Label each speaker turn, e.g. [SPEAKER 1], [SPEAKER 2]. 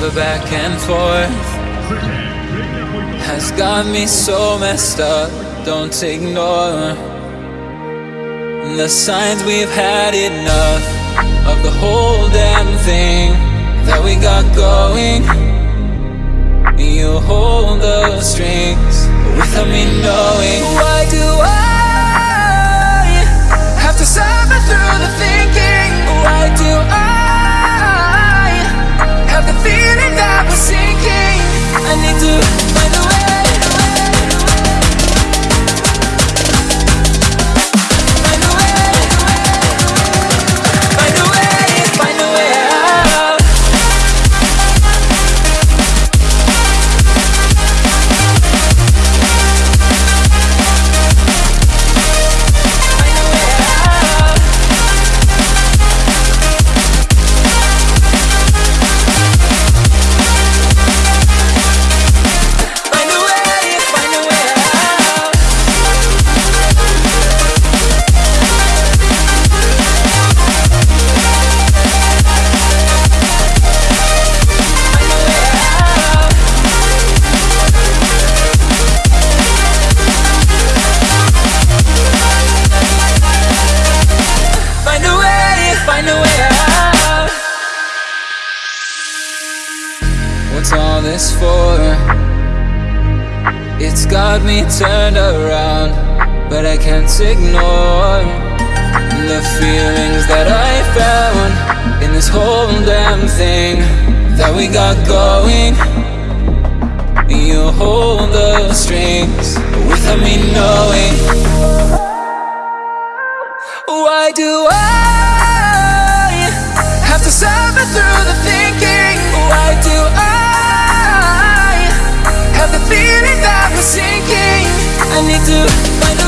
[SPEAKER 1] The back and forth has got me so messed up. Don't ignore the signs we've had enough of the whole damn thing that we got going. You hold the strings without me knowing. Why do for? It's got me turned around, but I can't ignore the feelings that I found in this whole damn thing that we got going. You hold the strings without me knowing. Why do I have to suffer through I need to find a